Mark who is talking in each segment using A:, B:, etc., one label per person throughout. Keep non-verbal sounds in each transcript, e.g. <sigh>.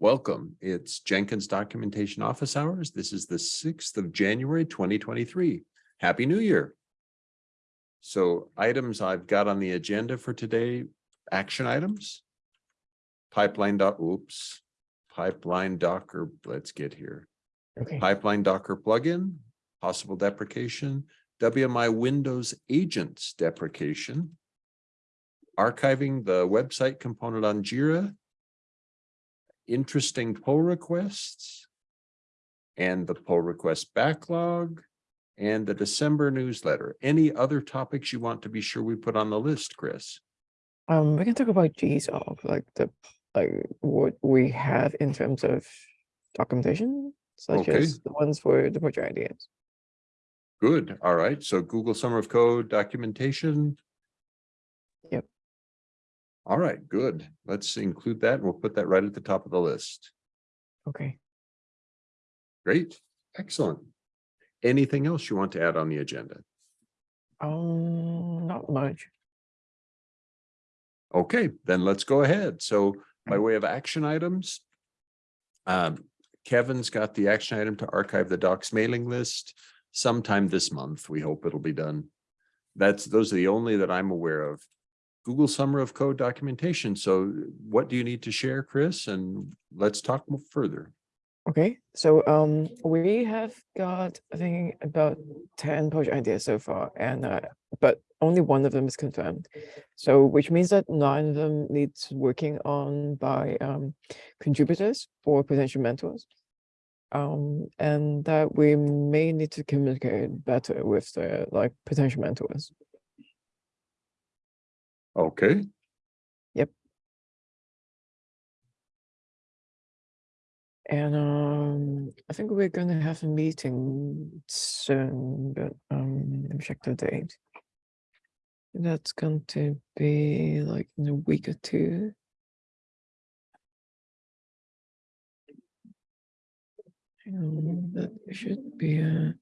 A: Welcome. It's Jenkins Documentation Office Hours. This is the sixth of January, twenty twenty-three. Happy New Year. So items I've got on the agenda for today, action items. Pipeline doc, oops, pipeline docker, let's get here.
B: Okay,
A: Pipeline Docker plugin, possible deprecation, WMI Windows agents deprecation. Archiving the website component on Jira. Interesting pull requests. And the pull request backlog. And the December newsletter. Any other topics you want to be sure we put on the list, Chris?
B: um, we can talk about GSOC, like the, like what we have in terms of documentation, such
A: Okay.
B: as the ones for the project ideas.
A: Good, all right, so Google Summer of Code documentation. All right, good. Let's include that and we'll put that right at the top of the list.
B: Okay,
A: Great, excellent. Anything else you want to add on the agenda?
B: um, not much.
A: Okay, then let's go ahead. So by
B: Mm.
A: way of action items. Um, Kevin's got the action item to archive the docs mailing list sometime this month. We hope it'll be done. That's, those are the only that I'm aware of. Google Summer of Code documentation. So what do you need to share, Chris? And let's talk further.
B: Okay, so um, we have got, I think, about ten project ideas so far, and uh, but only one of them is confirmed. So which means that nine of them needs working on by um contributors or potential mentors. Um, and that we may need to communicate better with the like potential mentors.
A: Okay.
B: Yep. And um, I think we're gonna have a meeting soon, but um, let me check the date. That's going to be like in a week or two. On, that should be uh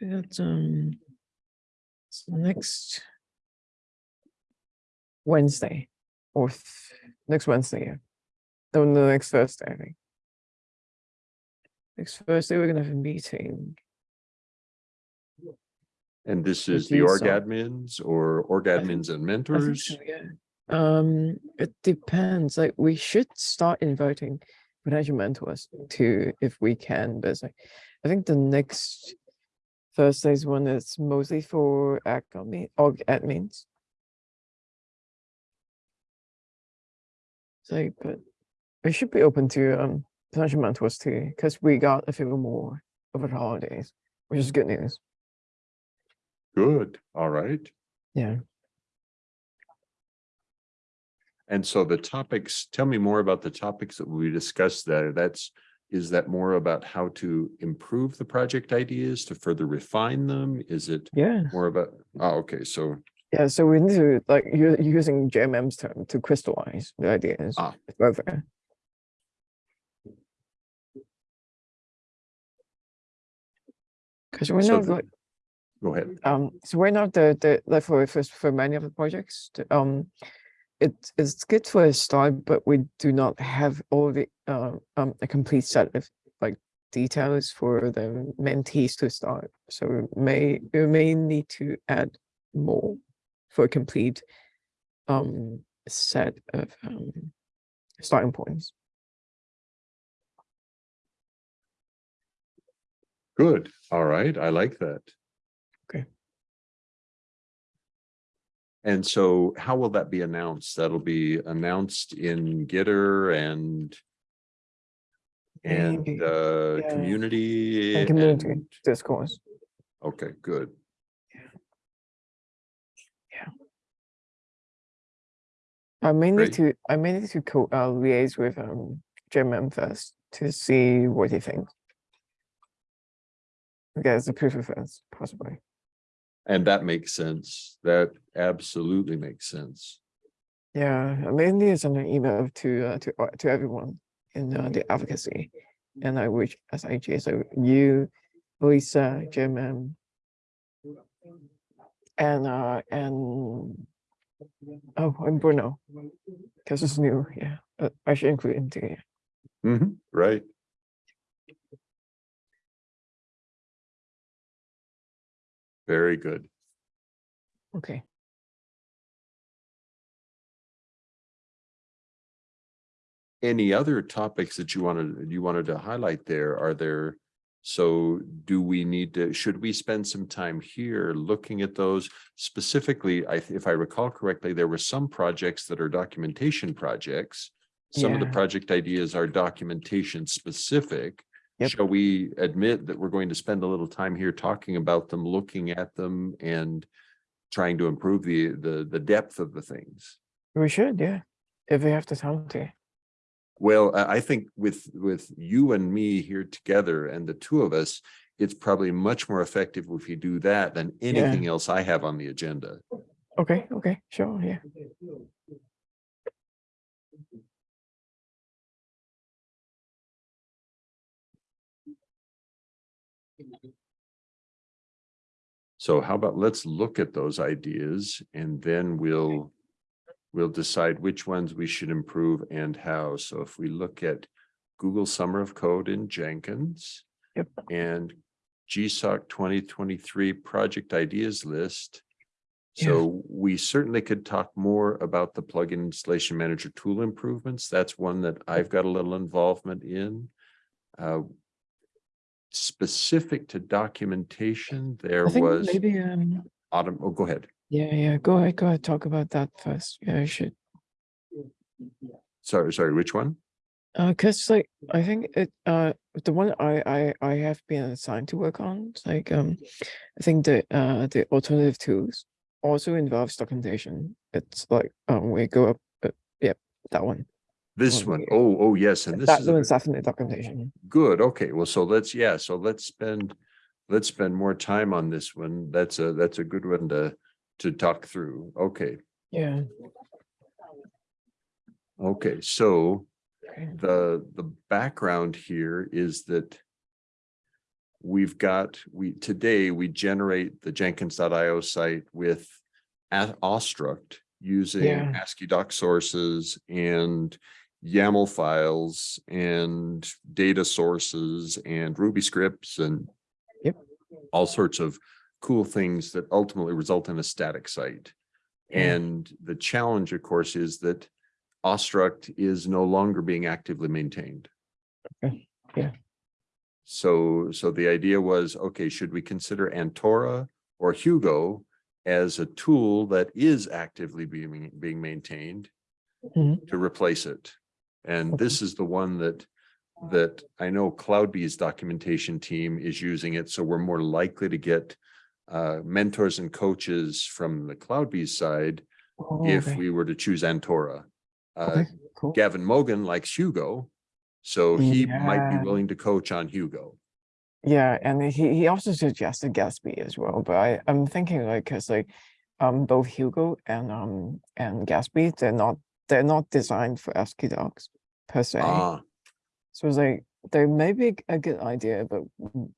B: That's um it's next Wednesday or next Wednesday, yeah. No, no, next Thursday, I think. Next Thursday, we're gonna have a meeting.
A: And this is the
B: you,
A: org admins or org admins and mentors?
B: so, yeah. Um, it depends, like, we should start inviting potential mentors to, if we can, but like, I think the next Thursday's one is mostly for admin, org admins. So, but we should be open to, um, potential mentors too, because we got a few more over the holidays, which is good news.
A: Good, all right.
B: Yeah.
A: And so the topics, tell me more about the topics that we discussed there. That's, is that more about how to improve the project ideas to further refine them? Is it
B: Yeah.
A: more about, oh, okay, so,
B: Yeah, so we need to like using JMM's term to crystallize the ideas
A: Ah.
B: further. Because we're
A: So
B: not
A: the-
B: like
A: go ahead.
B: um so we're not the the like for for many of the projects um it it's good for a start but we do not have all the uh, um a complete set of like details for the mentees to start so we may we may need to add more for a complete um set of um starting points
A: Good, all right, I like that.
B: Okay.
A: And so how will that be announced? That'll be announced in Gitter and and uh,
B: yeah.
A: community.
B: and community
A: and-
B: discourse
A: Okay, good.
B: I mainly
A: Great.
B: to I mainly to co uh, liaise with um JMM first to see what he thinks. Okay, it's a proof of first, possibly.
A: And that makes sense. That absolutely makes sense.
B: Yeah, I mainly send an email to uh, to uh, to everyone in uh, the advocacy, and I wish SIG so you, Lisa, JMM, and uh and oh and Bruno, because it's new. Yeah, uh, I should include him too. yeah.
A: Mhm, right. Very good.
B: Okay.
A: Any other topics that you wanted, you wanted to highlight there? Are there? So do we need to, should we spend some time here looking at those? Specifically, I, if I recall correctly, there were some projects that are documentation projects. Some of the project ideas are documentation specific.
B: Yep.
A: Shall we admit that we're going to spend a little time here talking about them, looking at them and trying to improve the, the, the depth of the things?
B: We should, yeah. If we have the time to.
A: Well, I, think with, with you and me here together and the two of us, it's probably much more effective if you do that than anything else I have on the agenda.
B: Okay, okay, sure, yeah.
A: So how about let's look at those ideas and then we'll, we'll decide which ones we should improve and how. So if we look at Google Summer of Code in Jenkins.
B: Yep.
A: And GSOC twenty twenty-three project ideas list.
B: Yeah.
A: So we certainly could talk more about the plugin installation manager tool improvements. That's one that I've got a little involvement in. Uh, Specific to documentation, there was
B: maybe, um,
A: autumn, oh, go ahead.
B: Yeah, yeah, go ahead, go ahead, talk about that first. Yeah, I should.
A: Sorry, sorry, which one?
B: Uh, cause like, I think it, uh, the one I, I, I have been assigned to work on, like, um, I think the, uh, the alternative tools also involves documentation. It's like, um, we go up, uh, yep, that one.
A: This one.
B: yeah.
A: Oh, oh, yes, and this
B: That
A: is
B: one's definitely documentation.
A: good. Okay, well, so let's, yeah, so let's spend, let's spend more time on this one. That's a, that's a good one to, to talk through. Okay,
B: Yeah.
A: okay, so
B: Okay.
A: the, the background here is that we've got, we, today, we generate the Jenkins.io site with a- Awestruct using
B: Yeah.
A: ASCII doc sources and YAML files and data sources and Ruby scripts and
B: Yep.
A: all sorts of cool things that ultimately result in a static site.
B: Yeah.
A: And the challenge, of course, is that Awestruct is no longer being actively maintained.
B: Okay, yeah.
A: So, so the idea was, okay, should we consider Antora or Hugo as a tool that is actively being, being maintained
B: Mhm.
A: to replace it? And
B: Okay.
A: this is the one that, that I know CloudBees documentation team is using it, so we're more likely to get uh, mentors and coaches from the CloudBees side
B: Oh,
A: if
B: okay.
A: we were to choose Antora. Uh,
B: Okay, cool.
A: Gavin Mogan likes Hugo, so he might be willing to coach on Hugo.
B: Yeah, and he, he also suggested Gatsby as well, but I, I'm thinking like, cause like, um, both Hugo and, um, and Gatsby, they're not, they're not designed for ASCII docs per se.
A: Ah,
B: So it's like, they may be a good idea, but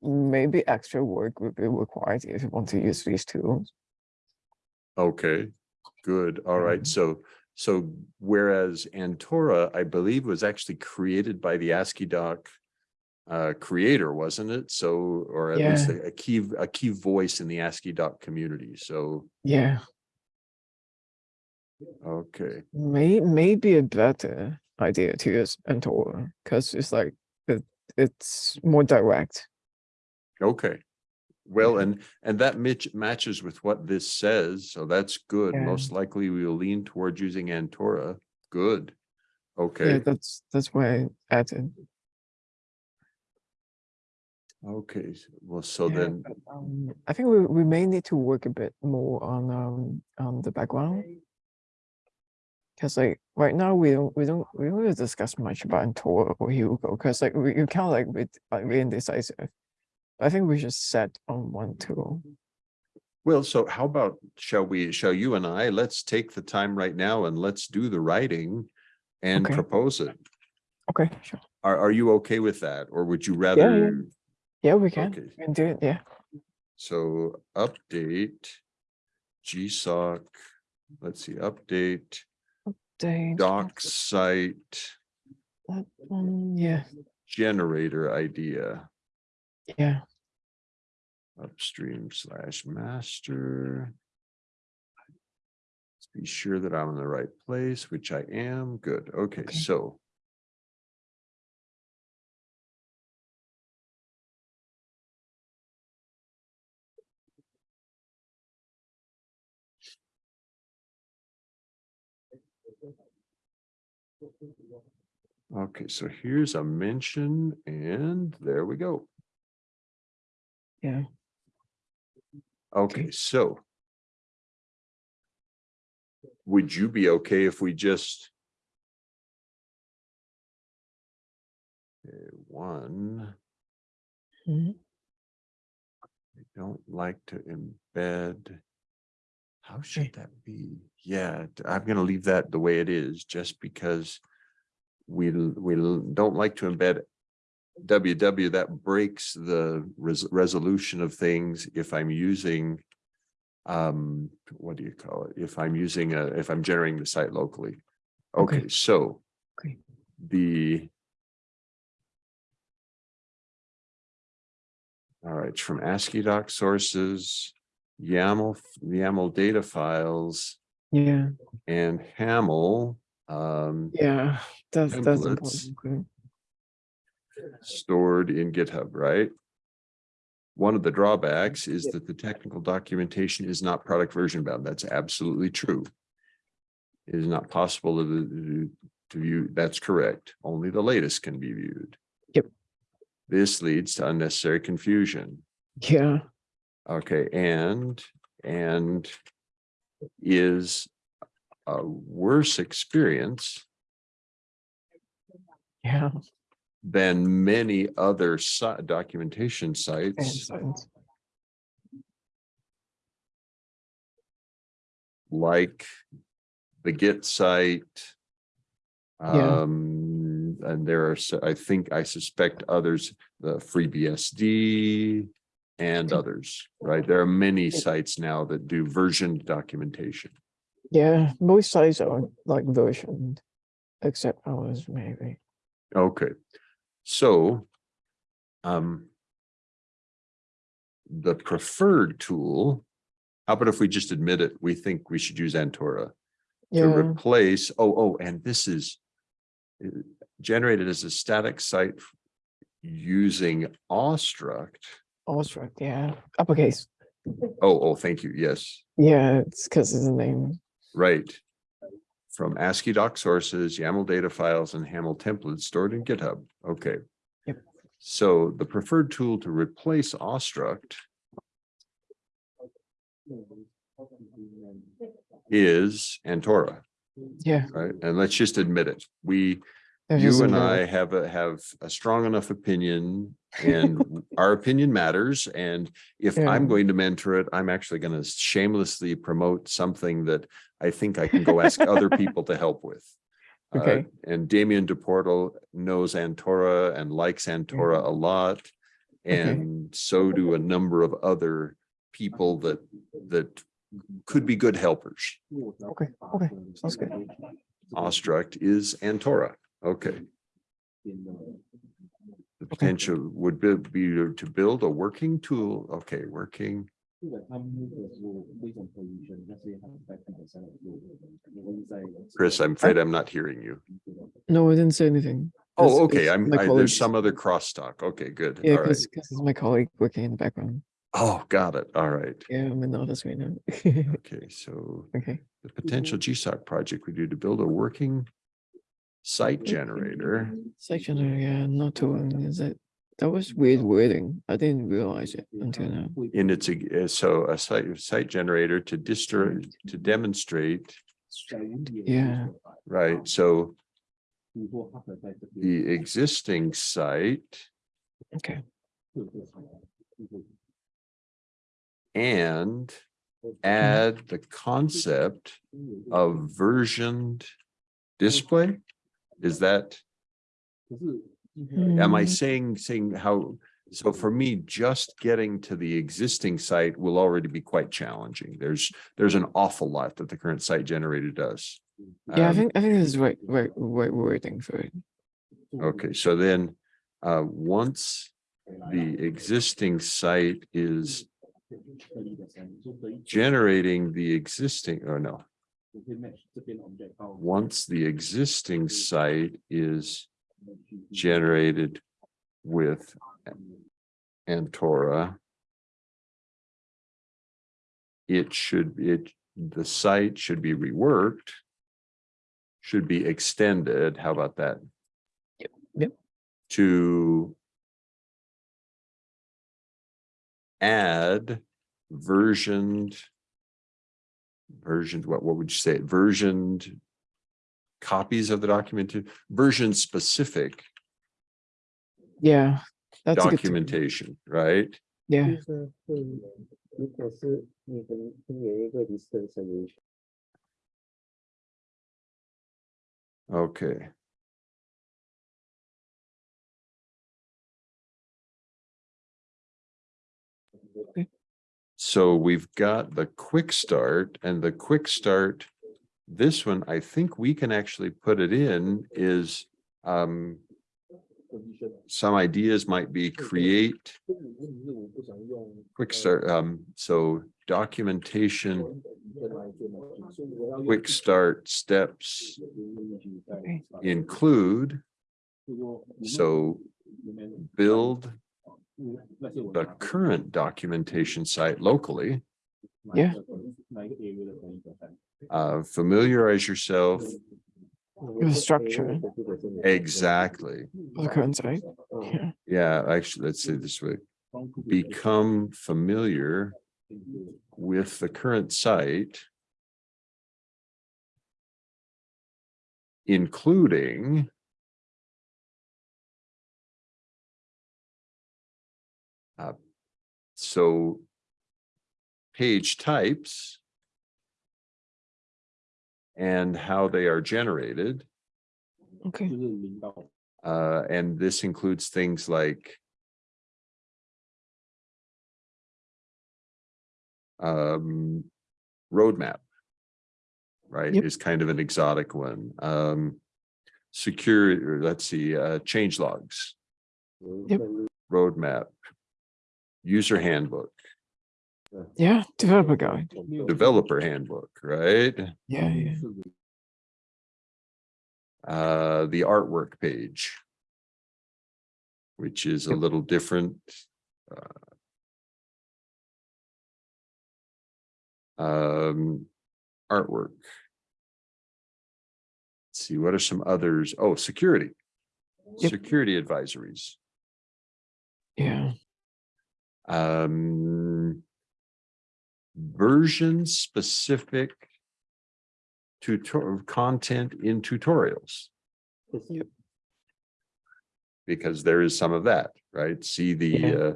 B: maybe extra work would be required if you want to use these tools.
A: okay, good, all right,
B: Mhm.
A: so, so whereas Antora, I believe, was actually created by the ASCII doc uh, creator, wasn't it? So, or at least a a key, a key voice in the ASCII doc community, so,
B: Yeah,
A: okay,
B: may, maybe a better idea to use Antora, cause it's like, it, it's more direct.
A: okay. Well, and, and that mitch matches with what this says, so that's good.
B: Yeah.
A: Most likely we will lean towards using Antora, good.
B: Yeah,
A: Okay,
B: that's, that's why I added.
A: okay, well, so
B: Yeah,
A: then,
B: but, um, I think we, we may need to work a bit more on, um, on the background. Cause like, right now, we don't, we don't, we don't really discuss much about Antora or Hugo, cause like, we, you kind of like, with, like, really indecisive. I think we should set on one tool. Mm-hmm.
A: well, so how about, shall we, shall you and I, let's take the time right now and let's do the writing and
B: Okay.
A: propose it.
B: Okay, sure.
A: Are, are you okay with that? Or would you rather?
B: Yeah, we can,
A: Okay.
B: we can do it, yeah.
A: So update GSOC, let's see, update
B: Date,
A: doc site
B: That one, yeah,
A: generator idea.
B: yeah,
A: upstream slash master. Let's be sure that I'm in the right place, which I am. Good. Okay,
B: Okay.
A: so. Okay, so here's a mention and there we go.
B: yeah,
A: Okay, so. Would you be okay if we just? Okay, One,
B: mhm,
A: I don't like to embed. How should that be? Yeah, I'm gonna leave that the way it is, just because. We, we don't like to embed. WW that breaks the res- resolution of things if I'm using. Um, what do you call it? If I'm using a, if I'm generating the site locally.
B: Okay.
A: Okay, so.
B: Okay.
A: The. All right, from ASCII doc sources, YAML, YAML data files
B: yeah,
A: and HAML. Um,
B: yeah, that's, that's important. okay.
A: stored in GitHub, right? One of the drawbacks is that the technical documentation is not product version bound. That's absolutely true. It is not possible to, to view, that's correct. Only the latest can be viewed.
B: Yep.
A: This leads to unnecessary confusion.
B: Yeah,
A: Okay, and, and is a worse experience
B: yeah,
A: than many other si- documentation sites like the Git site.
B: Yeah.
A: Um, and there are, I think, I suspect others, the FreeBSD and others, right? There are many sites now that do versioned documentation.
B: yeah, most sites are like versioned, except ours maybe.
A: Okay, so. Um. The preferred tool, how about if we just admit it, we think we should use Antora to replace, oh, oh, and this is. uh, Generated as a static site. Using Awestruct.
B: Also, yeah, uppercase.
A: Oh, oh, thank you, yes,
B: Yeah, it's because it's a name.
A: right. From ASCII doc sources, YAML data files and HAML templates stored in GitHub, okay.
B: Yep.
A: So the preferred tool to replace Awestruct is Antora,
B: Yeah.
A: right? And let's just admit it, we, you and. I have a, have a strong enough opinion and <laughs> our opinion matters. And if I'm going to mentor it, I'm actually going to shamelessly promote something that I think I can go ask other <laughs> people to help with. Uh,
B: Okay.
A: And Damien Duportal knows Antora and likes Antora a lot.
B: Okay.
A: And so do a number of other people that, that could be good helpers.
B: Okay, okay, sounds good.
A: Awestruct is Antora. Okay. The potential would be, be to build a working tool. Okay, working. Chris, I'm afraid I'm not hearing you.
B: No, I didn't say anything.
A: Oh, okay, I'm, I, there's some other crosstalk. Okay, good.
B: Yeah,
A: All right.
B: because it's my colleague working in the background.
A: Oh, got it. All right.
B: Yeah, I'm in the office right now. <laughs>
A: Okay, so
B: Okay,
A: the potential GSOC project we do to build a working site generator.
B: section, yeah, not too, long, is it? That was weird wording. I didn't realize it until now.
A: In its, uh, so a site, site generator to distra, to demonstrate,
B: Yeah,
A: right? So the existing site
B: okay,
A: and add the concept of versioned display? Is that, am I
B: Mm,
A: saying, saying how, so for me, just getting to the existing site will already be quite challenging. There's, there's an awful lot that the current site generator does.
B: Yeah, I
A: Um,
B: think, I think this is right, right, right wording for it.
A: Okay, so then, uh, once the existing site is generating the existing, or no, once the existing site is generated with Antora, it should, it, the site should be reworked, should be extended. How about that?
B: Yep, yep.
A: To add versioned versioned, what, what would you say, versioned copies of the document, version specific
B: Yeah. That's a good
A: documentation, right?
B: Yeah,
C: 就
A: So we've got the quick start and the quick start. This one, I think we can actually put it in is um some ideas might be create quick start, um, so documentation, quick start steps
B: Okay.
A: include, so build the current documentation site locally,
B: Yeah.
A: uh, familiarize yourself.
B: With the structure.
A: Exactly.
B: the current site. Yeah,
A: Yeah, actually, let's say this way, become familiar with the current site. Including. So. Page types. And how they are generated.
B: okay,
A: Uh, and this includes things like. Um, roadmap. Right,
B: Yep.
A: is kind of an exotic one. Um, security, or let's see, uh, change logs,
B: Yep.
A: roadmap. User handbook,
B: yeah, developer guide.
A: developer handbook, right?
B: Yeah, yeah,
A: Uh, the artwork page. Which is a little different. uh, Um, artwork. Let's see, what are some others? Oh, security.
B: Yep.
A: Security advisories.
B: yeah,
A: Um. Version specific. Tutor, content in tutorials.
B: Yep.
A: Because there is some of that, right? See the,
B: Yeah.
A: uh,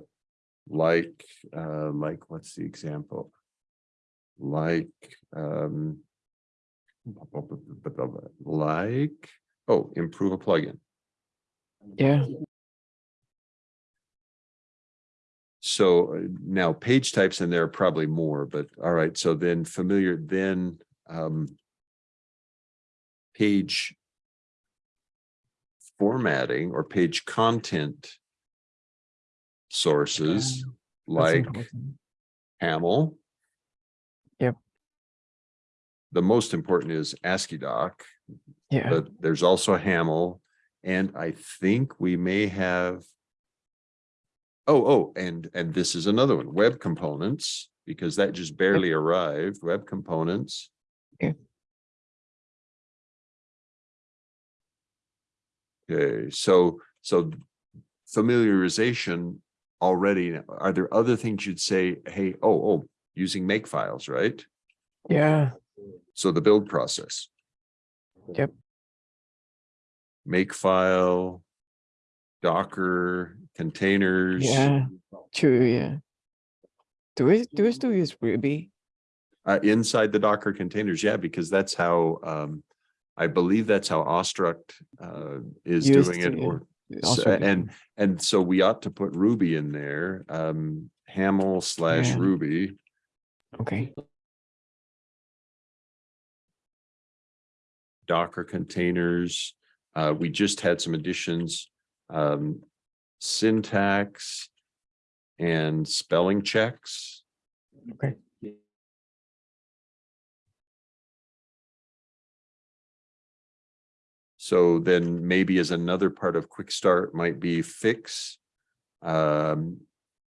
A: like, uh, like, what's the example? Like, um. Like, oh, improve a plugin.
B: yeah,
A: So uh, now page types and there are probably more, but all right, so then familiar, then um. Page. Formatting or page content. Sources
B: that's
A: like. HAML.
B: Yep.
A: The most important is ASCII doc,
B: yeah,
A: but there's also HAML, and I think we may have. Oh, oh, and, and this is another one, web components, because that just barely arrived, web components.
B: Okay.
A: Okay, so, so familiarization already, are there other things you'd say, hey, oh, oh, using make files, right?
B: yeah,
A: So the build process.
B: Yep.
A: Make file. Docker, containers.
B: yeah, true, yeah. Do we, do we still use Ruby?
A: Uh, inside the Docker containers, yeah, because that's how, um, I believe that's how Awestruct, uh, is
B: Used
A: doing
B: to,
A: it or. So- and, and so we ought to put Ruby in there, um, HAML slash
B: Yeah.
A: Ruby.
B: Okay,
A: Docker containers, Uh, we just had some additions, um, syntax and spelling checks.
B: Okay.
A: So then maybe as another part of quick start might be fix. Um,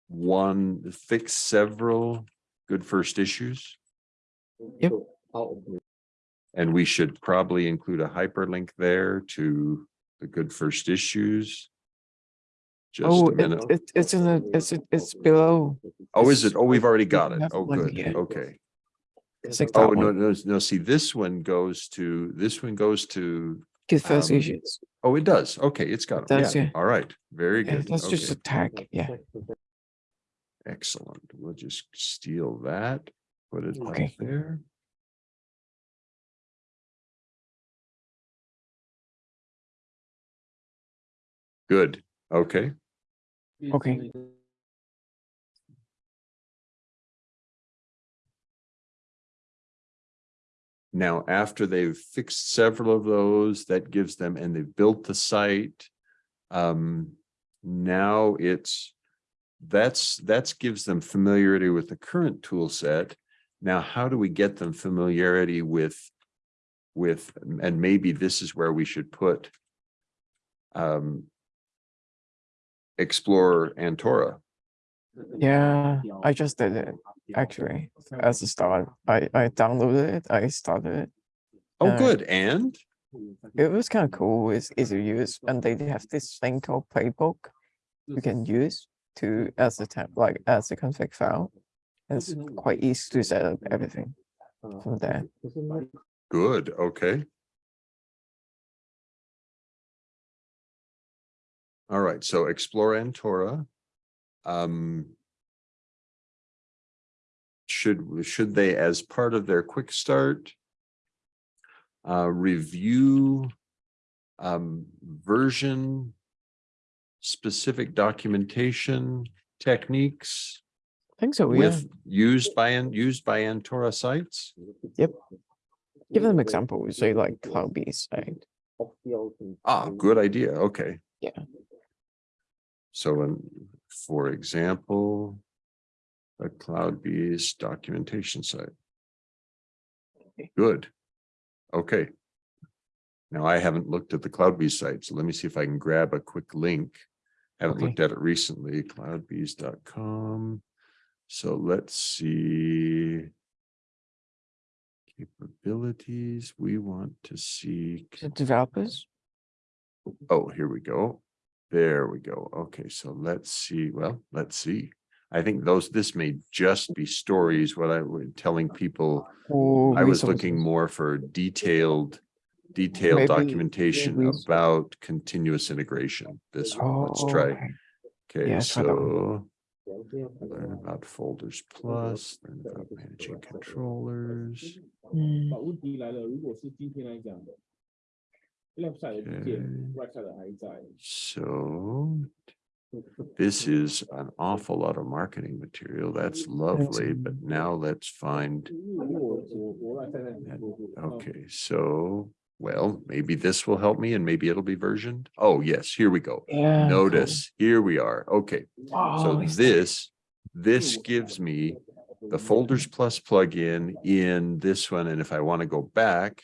A: one, fix several good first issues.
B: Yep.
C: So Out of the
A: And we should probably include a hyperlink there to the good first issues. Just
B: Oh,
A: a minute.
B: it, it's in the, it's, it's below.
A: Oh, is it? Oh, we've already got it.
B: That's
A: Oh,
B: one,
A: good. Okay.
B: It's like
A: Oh,
B: that
A: no,
B: one.
A: no, no, see, this one goes to, this one goes to,
B: Get first
A: um,
B: issues.
A: oh, it does. Okay, it's got
B: It
A: it.
B: does,
A: Yeah,
B: yeah.
A: all right. Very
B: Yeah,
A: good.
B: that's just a
A: Okay,
B: tag, yeah.
A: excellent. We'll just steal that, put it up
B: Okay.
A: there. Good. Okay.
B: Okay.
A: Now, after they've fixed several of those, that gives them, and they've built the site. Um, now it's, that's, that's gives them familiarity with the current tool set. Now, how do we get them familiarity with, with, and maybe this is where we should put um, explore Antora?
B: Yeah, I just did it actually as a start. I, I downloaded it, I started it.
A: Oh,
B: uh,
A: good. And?
B: It was kind of cool. It's easy to use. And they have this thing called playbook you can use to as a temp, like as a config file. It's quite easy to set up everything from there.
A: Good. Okay. All right, so explore Antora. Um. Should, should they, as part of their quick start? Uh, review. Um, version. Specific documentation techniques
B: I think so, yeah.
A: used by, used by Antora sites? Yep.
B: Give them examples, say like
C: off the open.
A: Ah, good idea, okay.
B: Yeah.
A: So, for example, a CloudBees documentation site.
B: Okay.
A: Good. Okay. Now, I haven't looked at the CloudBees site, so let me see if I can grab a quick link. Haven't
B: Okay.
A: looked at it recently, cloudbees.com. So let's see. Capabilities, we want to see.
B: The developers,
A: Oh, here we go. There we go. Okay, so let's see. Well, let's see. I think those, this may just be stories, what I was telling people.
B: or
A: I was looking more for detailed, detailed
B: Maybe
A: documentation
B: res-
A: about continuous integration. This one, let's try.
B: Oh, okay.
A: Okay,
B: Yeah, try that one.
A: so
C: 了解
A: learn about folders plus, learn about managing controllers.
B: Hmm,
D: Left side, right side.
A: So this is an awful lot of marketing material. That's lovely, but now let's find. Okay, so, well, maybe this will help me and maybe it'll be versioned. Oh, yes, here we go. Notice, here we are. Okay, so this, this gives me the folders plus plugin in this one. And if I want to go back,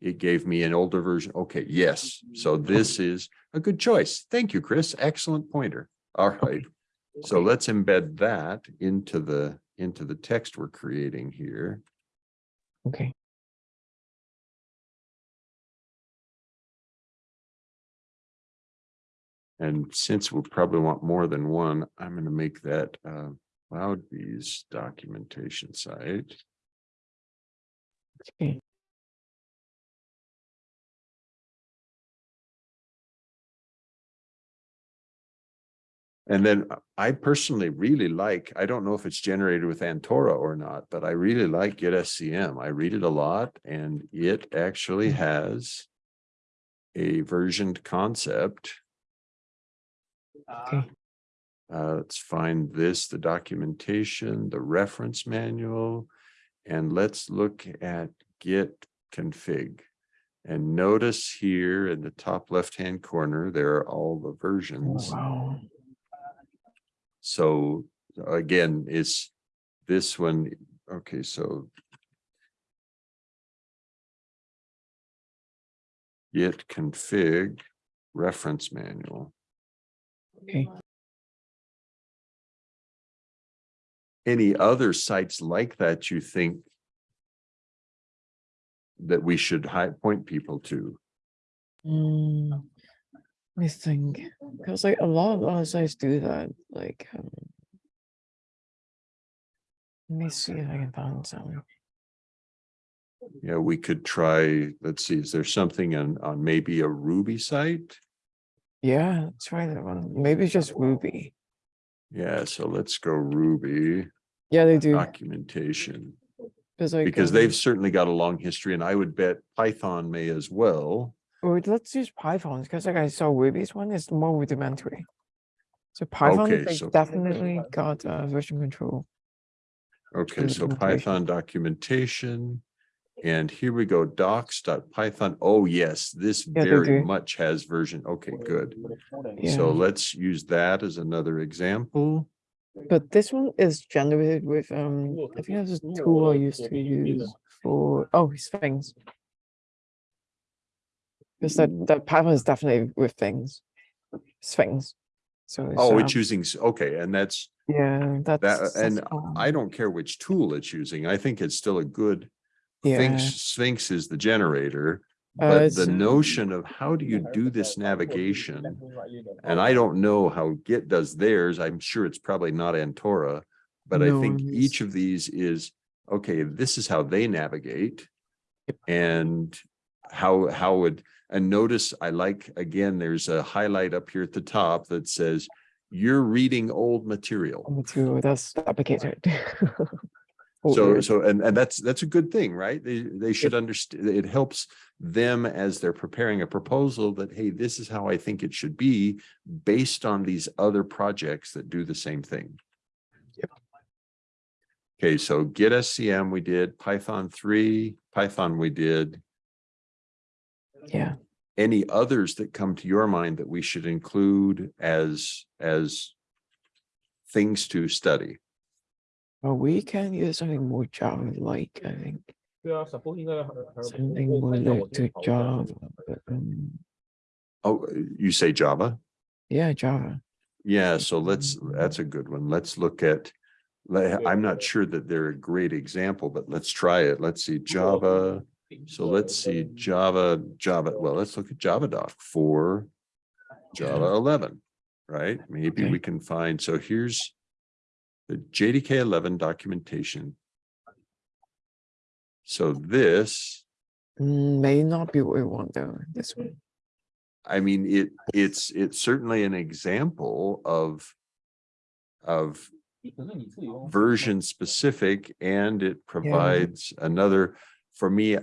A: it gave me an older version. Okay, yes. So this is a good choice. Thank you, Chris. Excellent pointer. All right. So let's embed that into the, into the text we're creating here.
B: Okay,
A: And since we'll probably want more than one, I'm gonna make that uh CloudBees documentation site.
B: okay.
A: And then I personally really like, I don't know if it's generated with Antora or not, but I really like Git SCM. I read it a lot and it actually has a versioned concept.
B: Okay.
A: Uh, let's find this, the documentation, the reference manual, and let's look at Git config. And notice here in the top left-hand corner, there are all the
B: Oh,
A: versions.
B: Wow.
A: So again, it's this one, okay, so. Git config reference manual.
B: Okay.
A: Any other sites like that you think? That we should point people to?
B: Mm, let me think, because like a lot of other sites do that, like, um. Let me see if I can find some.
A: Yeah, we could try, let's see, is there something on, on maybe a Ruby site?
B: Yeah, let's try that one. Maybe it's just Ruby.
A: Yeah, so let's go Ruby
B: Yeah, they do.
A: documentation.
B: Because like,
A: Because
B: um,
A: they've certainly got a long history and I would bet Python may as well.
B: Or let's use Python, because like I saw Ruby's one is more rudimentary. So Python,
A: Okay, so-
B: definitely got uh, version control.
A: Okay, so Python documentation. And here we go, docs.python. Oh, yes, this
B: Yeah,
A: very much has version. Okay, good.
B: Yeah.
A: So let's use that as another example.
B: But this one is generated with, um, I think that's a tool I used to use for, oh, Sphinx. Because that, that Python is definitely with things, Sphinx. So.
A: Oh, it's using, okay, and that's,
B: Yeah, that's. that's,
A: and
B: um,
A: I don't care which tool it's using. I think it's still a good.
B: Yeah.
A: Sphinx, Sphinx is the generator,
B: uh,
A: but
B: it's,
A: the notion of how do you do this navigation? And I don't know how Git does theirs. I'm sure it's probably not Antora. But I think each of these is, okay, this is how they navigate. And how, how would, and notice I like, again, there's a highlight up here at the top that says. You're reading old material.
B: Me too, that's applicated.
A: So,
B: Or-
A: so, and, and that's, that's a good thing, right? They, they should understand, it helps them as they're preparing a proposal that, hey, this is how I think it should be based on these other projects that do the same thing.
B: Yep.
A: Okay, so Git SCM we did, Python three, Python we did.
B: Yeah.
A: Any others that come to your mind that we should include as as things to study?
B: Well, we can use something more Java-like, I think. Something more like to Java. Um,
A: oh, you say Java?
B: Yeah, Java.
A: Yeah, so let's, that's a good one. Let's look at, I'm not sure that they're a great example, but let's try it. Let's see, Java. So let's see Java, Java. Well, let's look at Javadoc for Java 11, right? Maybe
B: okay.
A: we can find, so here's the JDK 11 documentation. So this
B: may not be what we want though, this one.
A: I mean, it it's it's certainly an example of of version specific and it provides yeah. another for me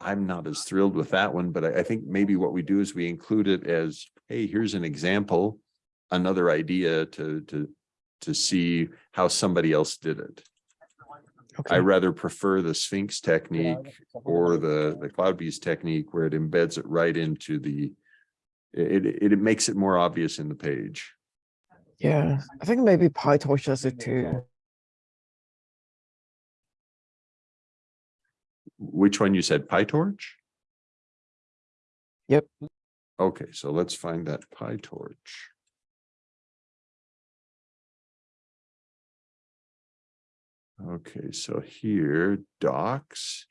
A: I'm not as thrilled with that one, but I, I think maybe what we do is we include it as, hey, here's an example. Another idea to, to, to see how somebody else did it. I rather prefer the Sphinx technique or the, the CloudBees technique where it embeds it right into the, it, it, it makes it more obvious in the page.
B: yeah, I think maybe PyTorch does it too.
A: Which one you said, PyTorch?
B: Yep.
A: Okay, so let's find that PyTorch. Okay, so here docs.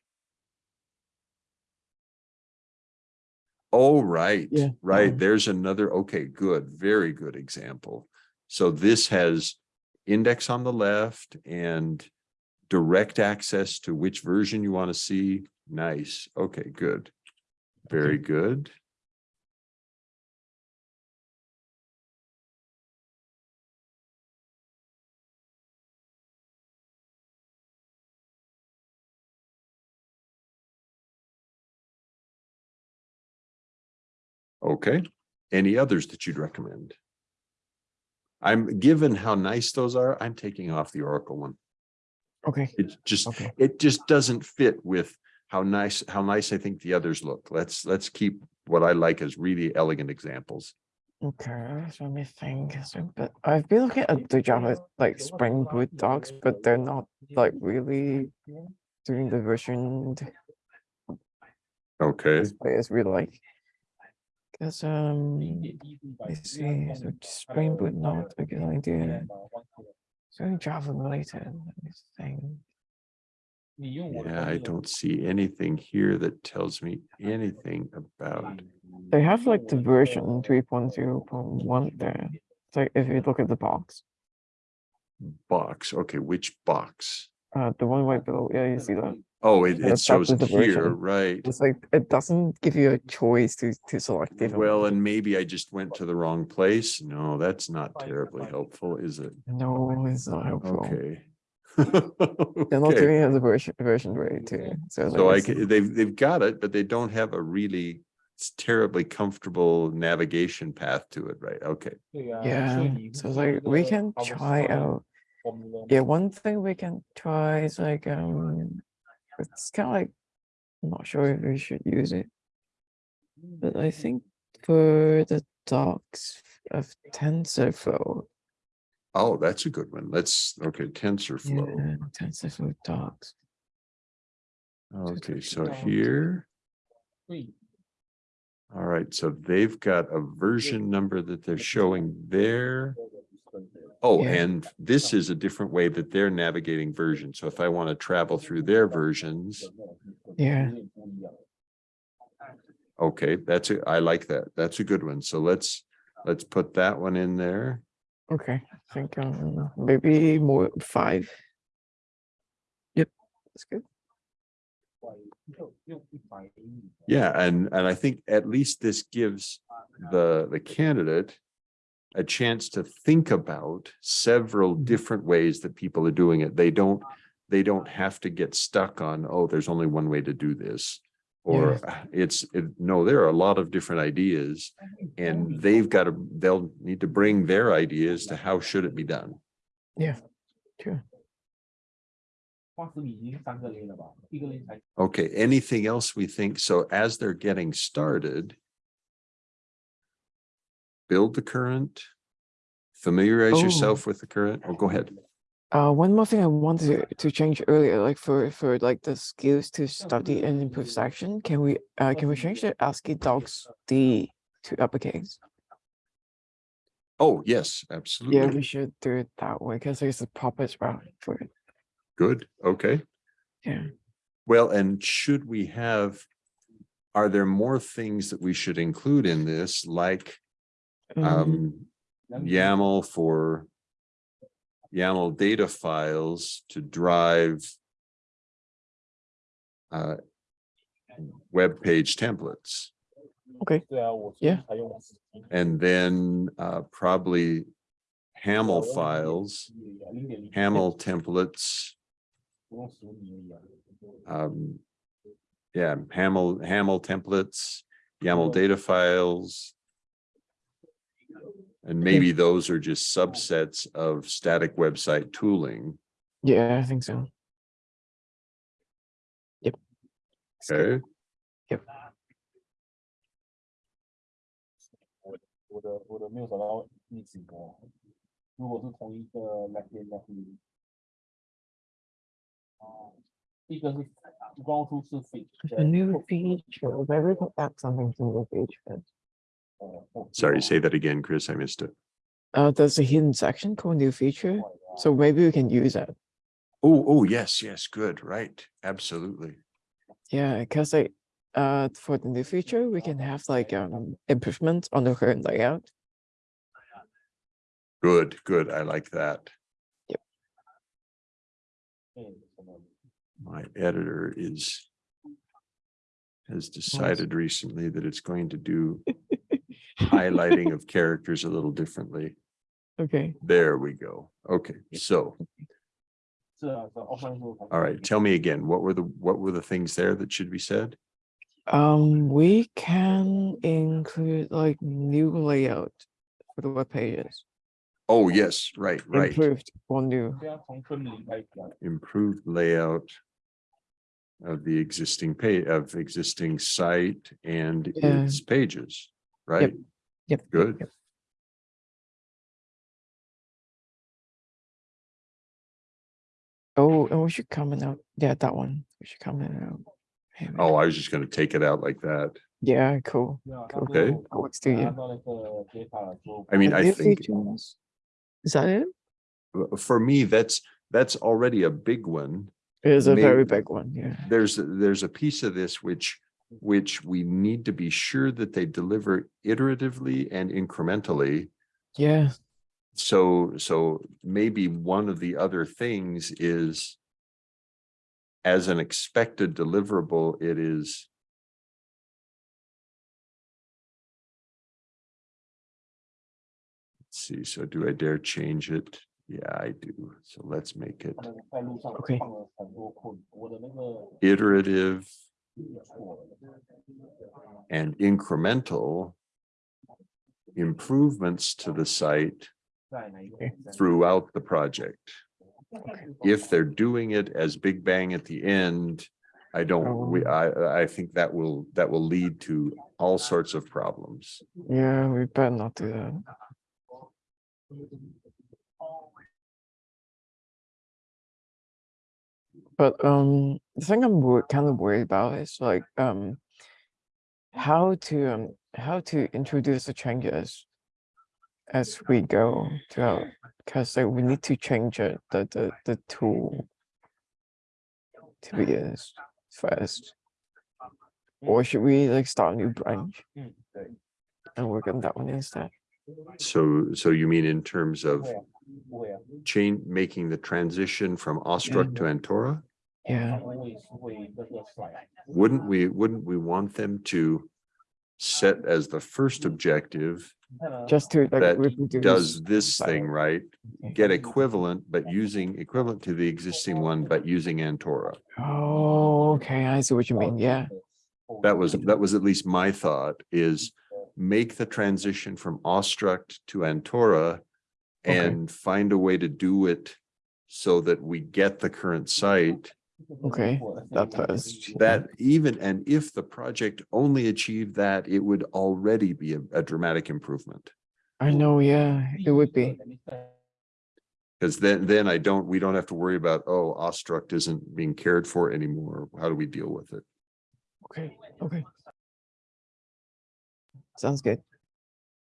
A: Oh, right,
B: Yeah,
A: right.
B: um,
A: There's another, okay, good, very good example. So this has index on the left and direct access to which version you want to see. Nice. Okay, good. Very good. Okay, any others that you'd recommend? I'm, given how nice those are, I'm taking off the Oracle one.
B: Okay,
A: It just,
B: okay,
A: it just doesn't fit with how nice, how nice I think the others look. Let's, let's keep what I like as really elegant examples.
B: Okay, so let me think. So, but I've been looking at the Java like Spring Boot docs, but they're not like really doing the version
A: Okay,
B: players we like. Cause um, let's see, so Spring Boot not a good idea. So Java related, let me think.
A: yeah, I don't see anything here that tells me anything about,
B: They have like the version three point zero point one there. So if you look at the box,
A: box. Okay, which box?
B: uh, the one right below, yeah, you see that?
A: Oh, it,
B: Yeah,
A: it shows it here,
B: version.
A: right?
B: It's like, it doesn't give you a choice to, to select different.
A: Well, and maybe I just went to the wrong place. No, that's not terribly helpful, is it?
B: No, it's not helpful.
A: Okay. <laughs>
B: They're not
A: Okay.
B: doing it as a version, version rate too. So,
A: So
B: like,
A: I,
B: it's-
A: ca- they've, they've got it, but they don't have a really terribly comfortable navigation path to it, right? Okay.
B: Yeah, so like we can try out, yeah, one thing we can try is like, um, it's kind of like, I'm not sure if we should use it. But I mm. think for the docs of TensorFlow,
A: Oh, that's a good one. Let's, okay, TensorFlow.
B: yeah, TensorFlow docs.
A: Okay, so here, all right, so they've got a version number that they're showing there. Oh,
B: Yeah.
A: and this is a different way that they're navigating versions. So if I want to travel through their versions,
B: Yeah.
A: okay, that's it. I like that. That's a good one. So let's, let's put that one in there.
B: Okay, I think um maybe more five. Yep, that's good.
A: Yeah, and, and I think at least this gives the, the candidate a chance to think about several mm-hmm. different ways that people are doing it. They don't they don't have to get stuck on, oh, there's only one way to do this. Or yes. Ah, it's it, no, there are a lot of different ideas and they've got to they'll need to bring their ideas to how should it be done.
D: Yeah, true.
A: Okay, anything else we think? So as they're getting started, Build the current. Familiarize
B: Oh.
A: yourself with the current. Oh, go ahead.
B: Uh, one more thing I wanted to, to change earlier, like for, for like the skills to study and improve section, can we, uh, can we change the AsciiDoc's D to uppercase?
A: Oh, yes, absolutely.
B: Yeah, we should do it that way, because it's the proper spell for it.
A: Good, okay.
B: Yeah.
A: Well, and should we have? Are there more things that we should include in this, like
B: Mm-hmm.
A: Um, YAML for YAML data files to drive uh, web page templates.
B: Okay. Yeah.
A: And then uh, probably Haml files, Haml templates. Um, yeah, Haml Haml templates, YAML data files, and maybe those are just subsets of static website tooling.
B: Yeah, I think so. Yep.
A: Okay.
D: Yep.
B: A new feature. Maybe we can something to the page.
D: Oh, oh,
A: Sorry, say that again, Chris. I missed it.
B: Uh, there's a hidden section called new feature? Oh, so maybe we can use that.
A: Oh, oh, yes, yes, good, right, absolutely.
B: Yeah, because like, uh, for the new feature, we can have like um improvement on the current layout.
A: Good, good. I like that.
D: Yep.
A: My editor is has decided recently that it's going to do <laughs> highlighting of <laughs> characters a little differently.
B: Okay.
A: There we go. Okay, so. All right, tell me again, what were the what were the things there that should be said?
B: Um, we can include like new layout for the web pages.
A: Oh yes, right, right.
B: Improved or new.
A: Improved layout of the existing page of existing site and
B: yeah.
A: its pages right?
B: Yep.
A: Good.
B: Yep. Oh, and we should comment out. Yeah, that one. We should comment out.
A: Oh, I was just going to take it out like that.
B: Yeah, cool.
D: cool.
A: Okay.
D: That
B: works to,
D: yeah.
A: I mean, I think.
B: Features. Is that it?
A: Uh, for me, that's that's already a big one.
B: It is a
A: Maybe very
B: big one. Yeah.
A: There's there's a piece of this which which we need to be sure that they deliver iteratively and incrementally.
B: Yeah.
A: So, so maybe one of the other things is as an expected deliverable, it is Let's see, so do I dare change it? Yeah, I do. So let's make it
D: okay.
A: iterative and incremental improvements to the site throughout the project. If they're doing it as Big Bang at the end, I don't we
B: oh.
A: I I think that will that will lead to all sorts of problems.
B: Yeah, we better not do that. But um the thing I'm kind of worried about is like um, how to um, how to introduce the changes as we go throughout because like we need to change it, the the the tool to be used first, or should we like start a new branch and work on that one instead?
A: So, so you mean in terms of change making the transition from Awestruct to Antora?
B: Yeah.
A: Wouldn't we, wouldn't we want them to set as the first objective
B: Just to like.
A: that does this thing, right? Get equivalent, but using equivalent to the existing one, but using Antora.
B: Oh, okay. I see what you mean. Yeah.
A: That was, that was at least my thought is make the transition from Awestruct to Antora
B: Okay.
A: and find a way to do it so that we get the current site
B: Okay, that does
A: That even, and if the project only achieved that, it would already be a, a dramatic improvement.
B: I know, yeah, it would be.
A: Because then, then I don't, we don't have to worry about, oh, Awestruct isn't being cared for anymore. How do we deal with it?
B: Okay, okay. Sounds good.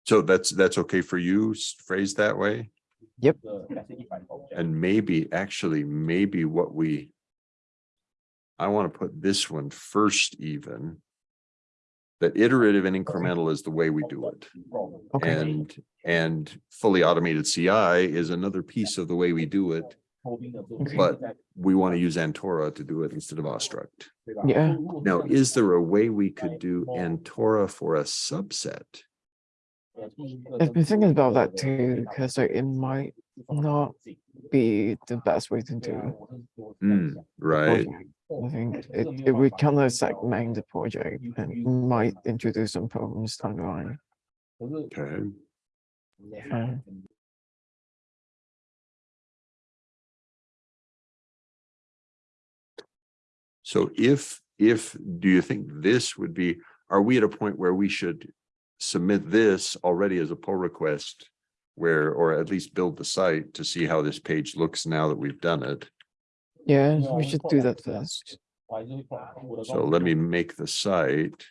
A: So that's, that's okay for you phrased that way?
D: Yep.
A: And maybe, actually, maybe what we I want to put this one first even. That iterative and incremental is the way we do it.
B: Okay.
A: And and fully automated CI is another piece of the way we do it. But we want to use Antora to do it instead of
D: Awestruct.
B: Yeah.
A: Now, is there a way we could do Antora for a subset?
B: I've been thinking about that too, because it might not be the best way to do
A: it.
D: Mm,
A: right.
B: Okay. I think it, it would kind of segment the project and might introduce some problems down the line.
A: Okay.
B: Yeah.
A: So if, if, do you think this would be, are we at a point where we should submit this already as a pull request? Where, or at least build the site to see how this page looks now that we've done it?
B: Yeah, we should do
D: that
B: first.
A: So let me make the site.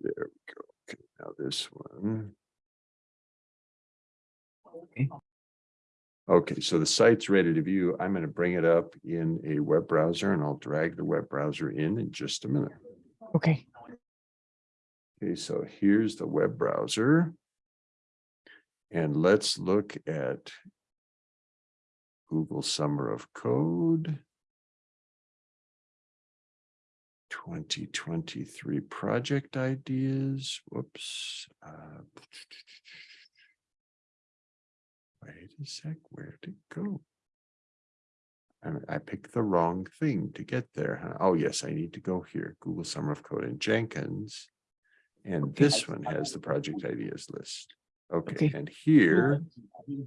A: There we go. Okay, now this one.
B: Okay.
A: Okay, so the site's ready to view. I'm gonna bring it up in a web browser and I'll drag the web browser in in just a minute.
B: Okay,
A: Okay, so here's the web browser. And let's look at Google Summer of Code. Twenty twenty-three project ideas, whoops. uh, Wait a sec, where'd it go? I, I picked the wrong thing to get there. huh? Oh, yes, I need to go here, Google Summer of Code and Jenkins. And this one has the project ideas list. Okay,
B: Okay.
A: and here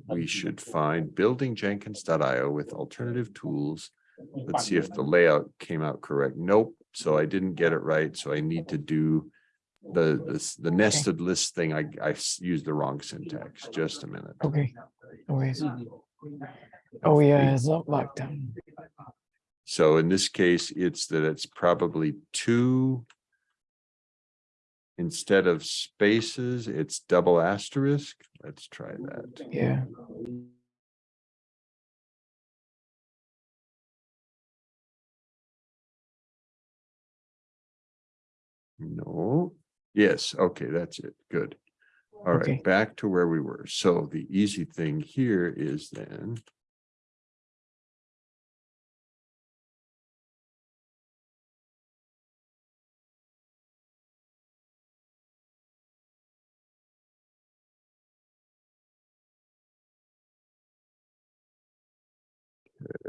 A: we should find buildingjenkins.io with alternative tools. Let's see if the layout came out correct. Nope, so I didn't get it right, so I need to do the, this, the nested list thing. I, I used the wrong syntax. Just a minute.
B: Okay. No worries. Oh, yeah, it's not Markdown.
A: So in this case, it's that it's probably two. Instead of spaces, it's double asterisk. Let's try that.
B: Yeah.
A: No, yes, okay, that's it. Good. All
B: Okay.
A: right, back to where we were. So the easy thing here is then.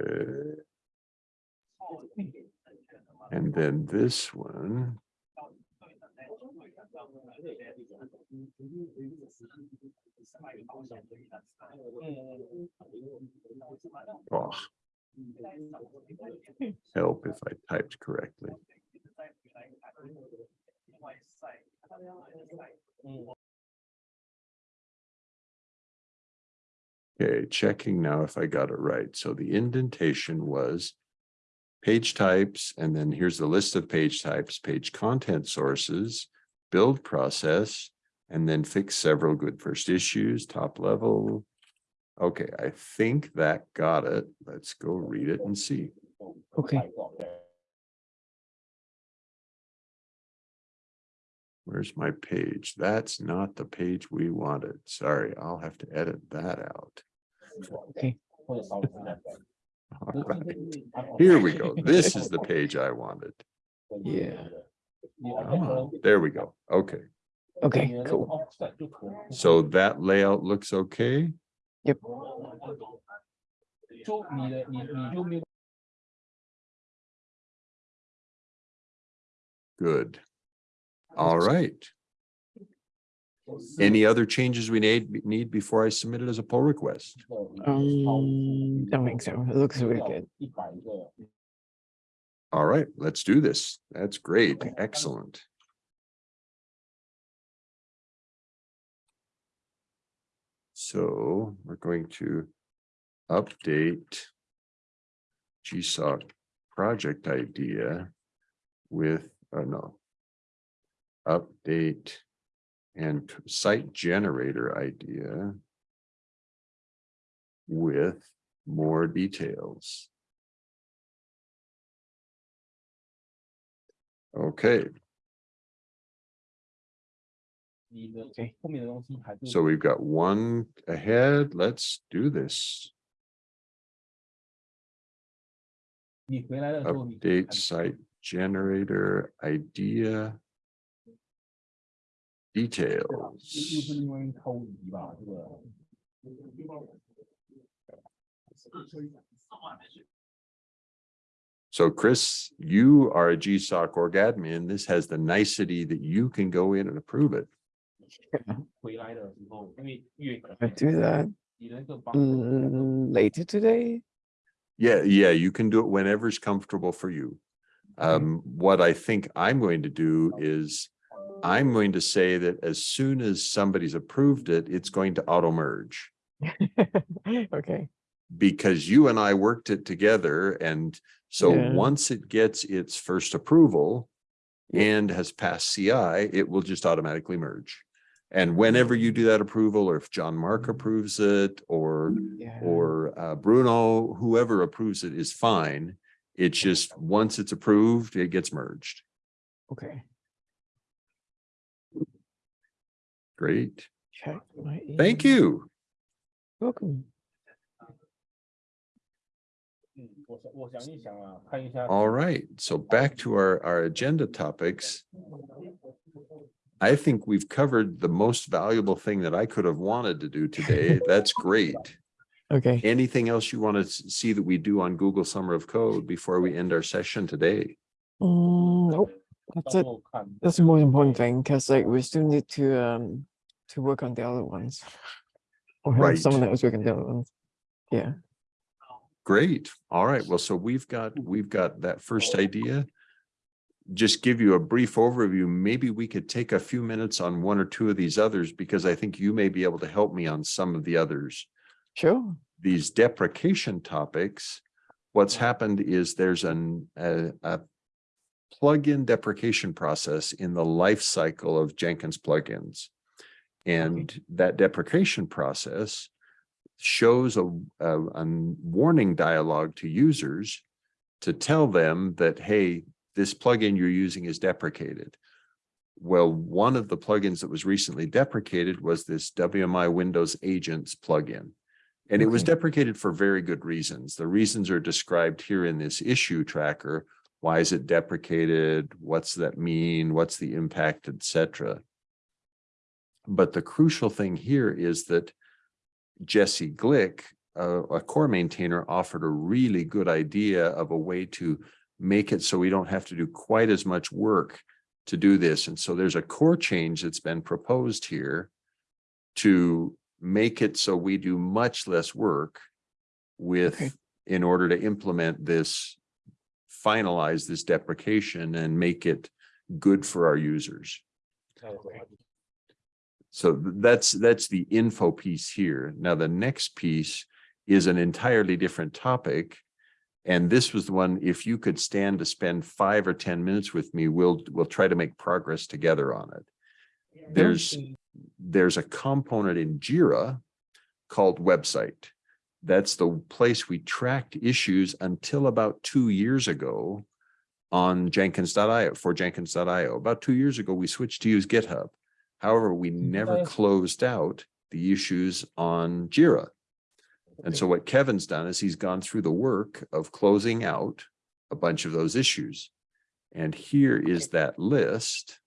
A: Uh, And then this one. Oh. Help if I typed correctly. Okay, checking now if I got it right. So the indentation was. Page types, and then here's the list of page types, page content sources, build process. And then fix several good first issues, top level. Okay, I think that got it. Let's go read it and see.
B: Okay.
A: Where's my page? That's not the page we wanted. Sorry, I'll have to edit that out.
B: Okay. <laughs>
A: All right, Here we go. This is the page I wanted.
B: Yeah.
A: Ah, There we go. Okay.
B: Okay, cool.
A: So that layout looks okay.
D: Yep.
A: Good. All right. Any other changes we need, need before I submit it as a pull request?
B: Um, don't think so. It looks really good.
A: All right, let's do this. That's great. Excellent. So we're going to update GSOC project idea with, oh no, update and site generator idea with more details. Okay,
D: 你的
B: Okay.
D: 后面的东西还是
A: so we've got one ahead. Let's do this.
D: 你回来的时候你
A: Update
D: 还
A: site generator idea.
D: 又又
A: Details.
D: 是另外一偷鱼吧，这个
A: So Chris, you are a GSOC org admin. This has the nicety that you can go in and approve it. <laughs>
D: 回来的时候，因为越
B: I do that
D: 你那个帮
B: mm, later today.
A: Yeah, yeah, you can do it whenever's comfortable for you. Um, what I think I'm going to do is I'm going to say that as soon as somebody's approved it, it's going to auto merge. <laughs>
B: Okay,
A: Because you and I worked it together and so
B: Yeah.
A: once it gets its first approval and has passed CI, it will just automatically merge. And whenever you do that approval, or if Jean-Marc approves it, or
B: yeah.
A: or uh, Bruno, whoever approves it is fine. It's just, once it's approved, it gets merged.
B: Okay,
A: Great. Thank you.
B: Welcome.
A: All right, so back to our, our agenda topics. I think we've covered the most valuable thing that I could have wanted to do today. <laughs> That's great.
B: Okay.
A: Anything else you want to see that we do on Google Summer of Code before we end our session today?
B: Mm, nope. That's it. That's the most important thing because like we still need to um to work on the other ones. Or right. someone else work on the other ones. Yeah.
A: Great. All right. Well, so we've got, we've got that first idea. Just give you a brief overview. Maybe we could take a few minutes on one or two of these others because I think you may be able to help me on some of the others.
B: sure.
A: These deprecation topics, what's happened is there's an, a, a plugin deprecation process in the life cycle of Jenkins plugins. And that deprecation process shows a, a, a warning dialogue to users to tell them that, hey, this plugin you're using is deprecated. Well, one of the plugins that was recently deprecated was this WMI Windows Agents plugin. And it was deprecated for very good reasons. The reasons are described here in this issue tracker. Why is it deprecated? What's that mean? What's the impact, etc. But the crucial thing here is that Jesse Glick, a, a core maintainer, offered a really good idea of a way to make it so we don't have to do quite as much work to do this. And so there's a core change that's been proposed here to make it so we do much less work with okay. in order to implement this, finalize this deprecation and make it good for our users.
D: Okay.
A: So that's, that's the info piece here. Now, the next piece is an entirely different topic. And this was the one, if you could stand to spend five or ten minutes with me, we'll, we'll try to make progress together on it. There's, there's a component in Jira called website. That's the place we tracked issues until about two years ago on Jenkins.io, for Jenkins.io. About two years ago, we switched to use GitHub. However, we mm-hmm.
D: never
A: closed out the issues on Jira. And so what Kevin's done is he's gone through the work of closing out a bunch of those issues. And here is that list.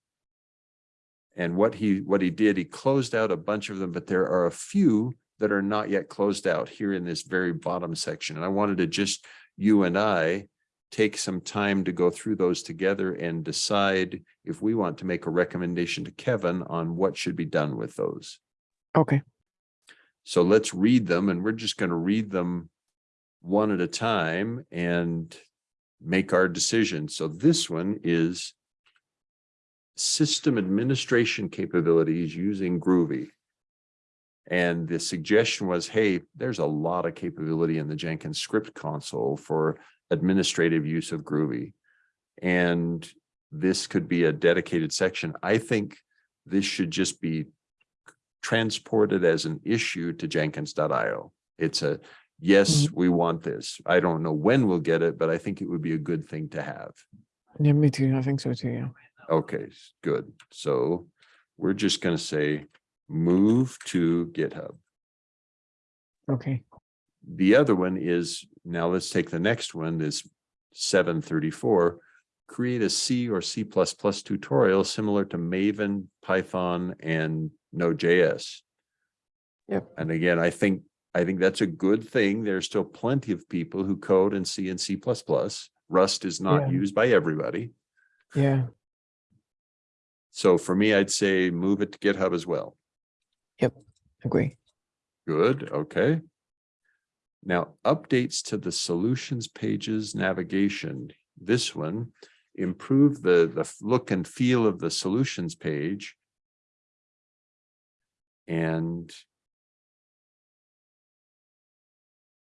A: And what he, what he did, he closed out a bunch of them, but there are a few that are not yet closed out here in this very bottom section. And I wanted to just, you and I, take some time to go through those together and decide if we want to make a recommendation to Kevin on what should be done with those.
B: Okay,
A: So let's read them and we're just going to read them one at a time and make our decision. So this one is system administration capabilities using Groovy. And the suggestion was, hey, there's a lot of capability in the Jenkins script console for administrative use of Groovy. And this could be a dedicated section. I think this should just be transported as an issue to Jenkins.io. It's a, yes, mm-hmm. we want this. I don't know when we'll get it, but I think it would be a good thing to have.
B: yeah, me too, I think so too, yeah.
A: Okay, good. So we're just gonna say, move to GitHub.
B: Okay,
A: The other one is, now let's take the next one, this seven thirty-four. Create a C or C tutorial similar to Maven, Python, and Node.js.
B: Yep.
A: And again, I think, I think that's a good thing. There's still plenty of people who code in C and C Rust is not
B: Yeah.
A: used by everybody.
B: yeah,
A: So for me, I'd say move it to GitHub as well.
B: Yep, agree.
A: Good, okay. Now, updates to the solutions pages navigation. This one, improve the, the look and feel of the solutions page. And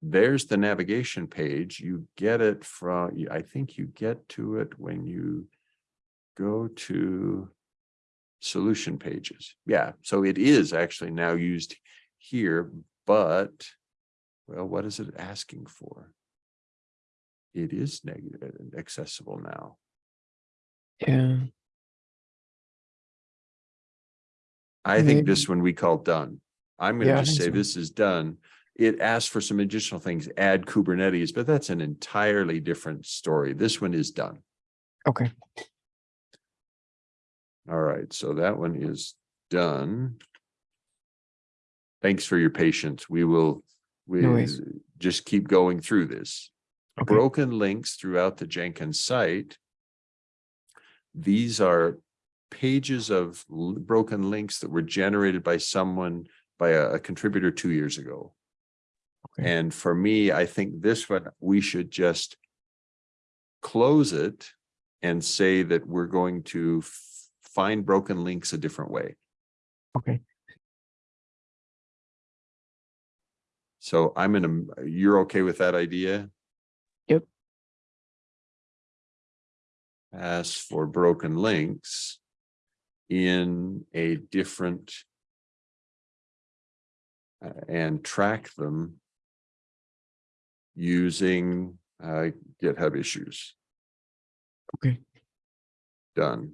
A: there's the navigation page. You get it from, I think you get to it when you go to solution pages. Yeah, so it is actually now used here, but well, what is it asking for? It is and uh, uh, accessible now.
B: Yeah,
A: I think this one we call done. I'm gonna
B: I
A: just say
B: so.
A: this is done. It asks for some additional things, add Kubernetes, but that's an entirely different story. This one is done.
B: okay,
A: All right, so that one is done. Thanks for your patience. We will, we just keep going through this.
B: Okay.
A: Broken links throughout the Jenkins site. These are pages of broken links that were generated by someone, by a a contributor two years ago.
B: Okay.
A: And for me, I think this one, we should just close it and say that we're going to find broken links a different way.
B: Okay.
A: So I'm in a, you're okay with that idea?
B: Yep.
A: As for broken links in a different uh, and track them using uh, GitHub issues.
B: Okay.
A: Done.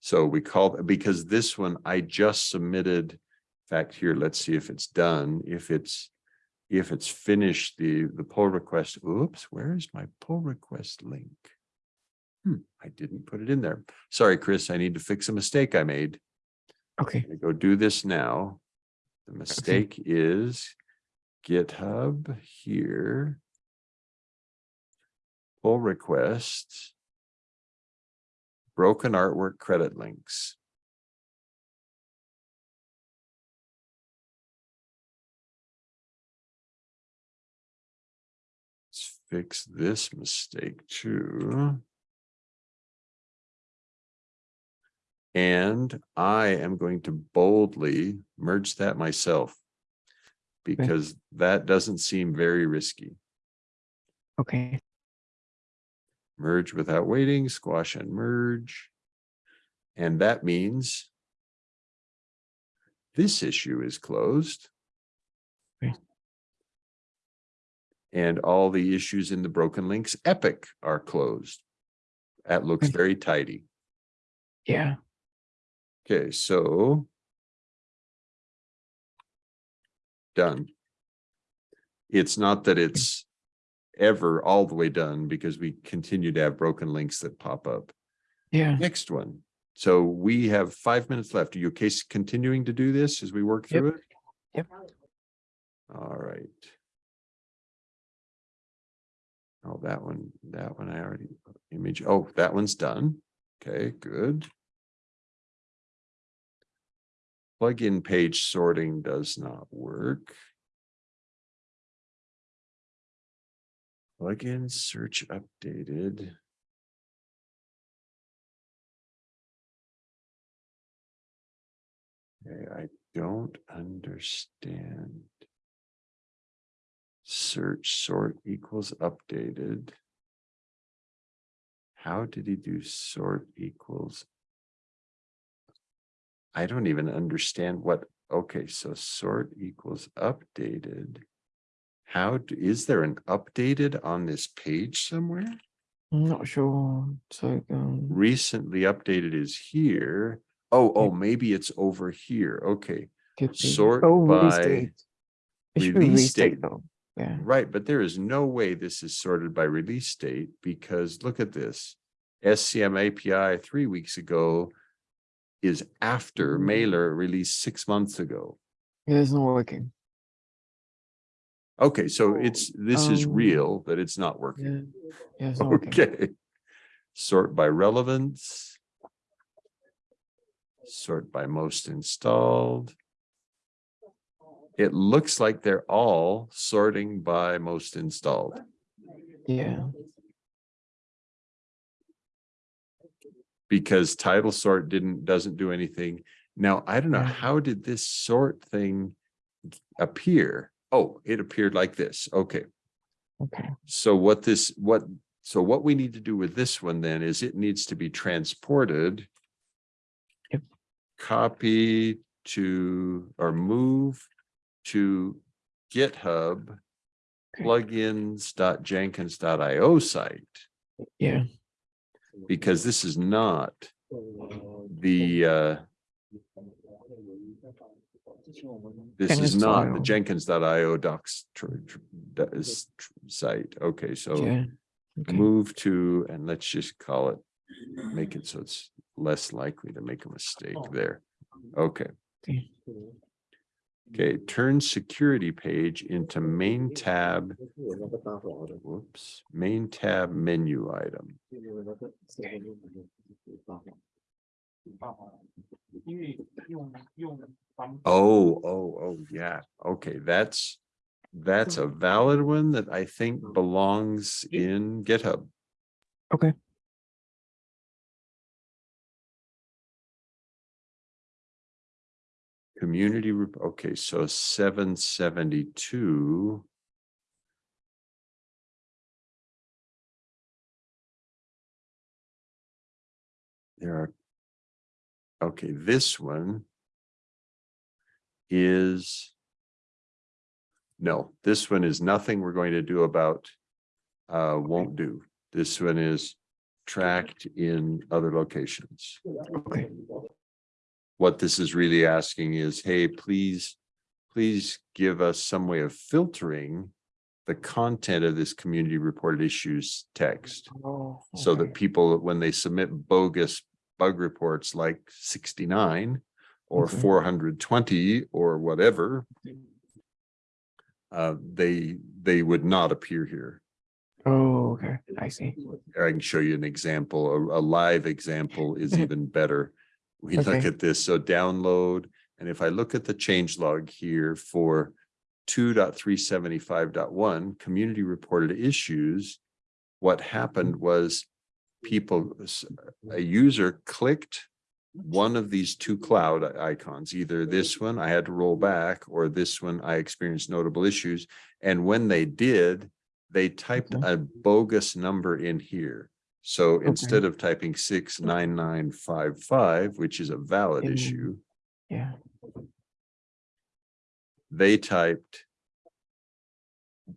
A: So we call, because this one I just submitted, fact, here, let's see if it's done, if it's, if it's finished, the, the pull request, oops, where is my pull request link? Hmm, I didn't put it in there. Sorry, Chris, I need to fix a mistake I made.
B: Okay.
A: Go do this now. The mistake is GitHub here. Pull requests. Broken artwork credit links. Fix this mistake too. And I am going to boldly merge that myself. Because that doesn't seem very risky.
B: Okay.
A: Merge without waiting, squash and merge. And that means this issue is closed.
B: Okay.
A: And all the issues in the broken links epic are closed. That looks
B: mm.
A: very tidy.
B: Yeah.
A: Okay, so. Done. It's not that it's ever all the way done because we continue to have broken links that pop up.
B: Yeah.
A: Next one. So we have five minutes left. Are you okay continuing to do this as we work
B: Yep.
A: through it?
B: Yep.
A: All right. Oh, that one, that one I already image. Oh, that one's done. Okay, good. Plugin page sorting does not work. Plugin search updated. Okay, I don't understand. Search sort equals updated. How did he do sort equals? I don't even understand what, okay, so sort equals updated. How, d- is there an updated on this page somewhere?
B: I'm not sure. So um
A: Recently updated is here. Oh, oh, maybe it's over here. Okay, sort
B: oh,
A: by
B: release date. It should be
A: release
B: date. though. Yeah.
A: right, but there is no way this is sorted by release date because look at this. SCM API three weeks ago is after mailer released six months ago.
B: It is not working.
A: Okay, so it's, this is
B: Um,
A: real, that it's not working.
B: Yeah. Yeah, it's not working.
A: Okay. Sort by relevance. Sort by most installed. It looks like they're all sorting by most installed.
B: Yeah.
A: Because title sort didn't, doesn't do anything. Now, I don't know, how did this sort thing appear? Oh, it appeared like this. Okay.
B: Okay.
A: So what this, what, so what we need to do with this one then is it needs to be transported.
B: Yep.
A: Copy to, or move to GitHub plugins.jenkins.io site,
B: Yeah.
A: because this is not the, uh, this is not the Jenkins.io docs tr- tr- that is tr- site. Okay, so
B: Yeah. Okay.
A: move to, and let's just call it make it so it's less likely to make a mistake
D: Oh.
A: there. Okay,
B: Okay.
A: Okay, turn security page into main tab. Whoops, main tab menu item. Oh, oh, oh, yeah. Okay, that's that's a valid one that I think belongs in GitHub.
B: Okay.
A: Community, rep- okay, so seven seventy-two. There are. Okay, this one. Is. No, this one is nothing we're going to do about. Uh, won't do. This one is tracked in other locations
B: Okay.
A: What this is really asking is, hey, please, please give us some way of filtering the content of this community reported issues text
B: Oh,
A: so that people, when they submit bogus bug reports like sixty-nine or
B: Okay.
A: four hundred twenty or whatever, uh, they, they would not appear here.
B: Oh, okay, I see.
A: I can show you an example, a, a live example is <laughs> even better. We look at this, so download, and if I look at the change log here for 2.375.1 community reported issues. What happened was people, a user clicked one of these two cloud icons, either this one I had to roll back or this one I experienced notable issues. And when they did, they typed
B: Okay.
A: a bogus number in here. So instead of typing six nine nine five five, which is a valid issue,
B: Yeah,
A: they typed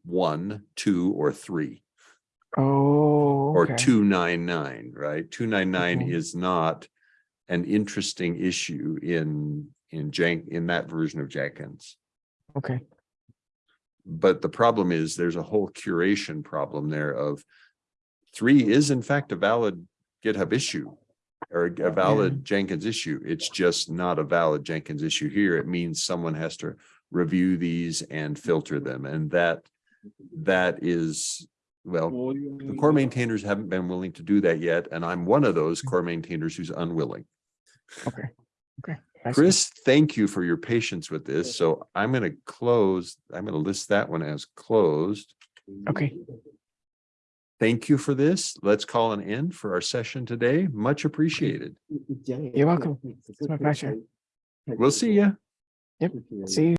A: one, two, or three,
B: oh.
A: or
B: okay.
A: two nine nine, right? Two nine nine
B: Okay.
A: is not an interesting issue in, in Jank, in that version of Jenkins.
B: Okay,
A: But the problem is there's a whole curation problem there of three is in fact a valid GitHub issue or a valid Jenkins issue. It's just not a valid Jenkins issue here. It means someone has to review these and filter them. And that, that is, well, the core maintainers haven't been willing to do that yet, and I'm one of those core maintainers who's unwilling.
B: okay, okay.
A: Chris, thank you for your patience with this. So I'm gonna close, I'm gonna list that one as closed.
B: Okay.
A: Thank you for this. Let's call an end for our session today. Much appreciated.
B: You're welcome. It's my pleasure.
A: We'll see you.
B: Yep. See you.